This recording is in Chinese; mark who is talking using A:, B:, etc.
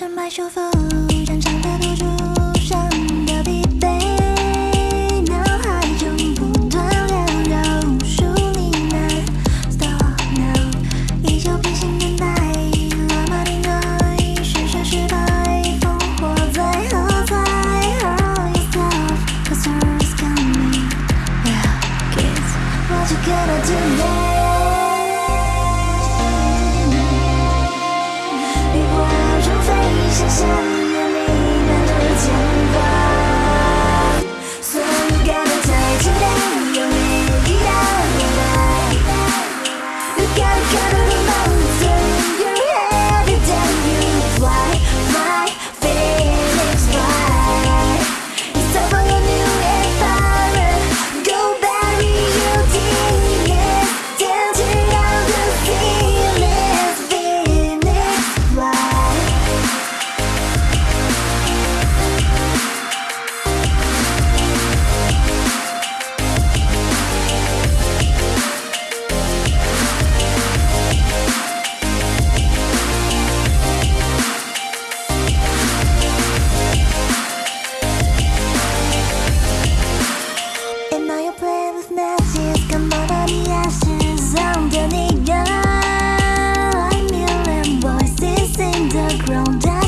A: 深白树腹战场的赌注伤的疲惫脑海中不断缭绕无数呢喃 stop now 依旧平行等待 grown down.